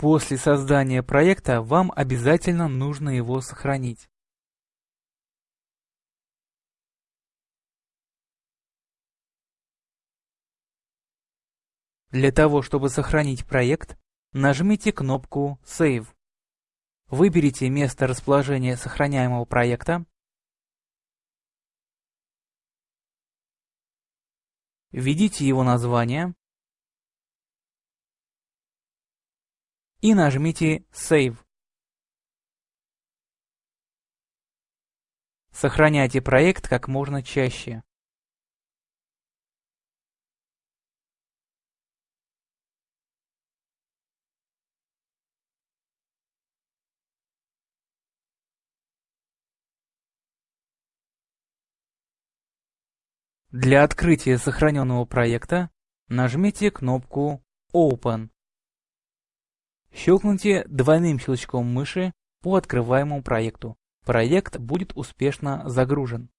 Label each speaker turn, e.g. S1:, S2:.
S1: После создания проекта вам обязательно нужно его сохранить. Для того, чтобы сохранить проект, нажмите кнопку Save. Выберите место расположения сохраняемого проекта, введите его название и нажмите Save. Сохраняйте проект как можно чаще. Для открытия сохраненного проекта нажмите кнопку Open. Щелкните двойным щелчком мыши по открываемому проекту. Проект будет успешно загружен.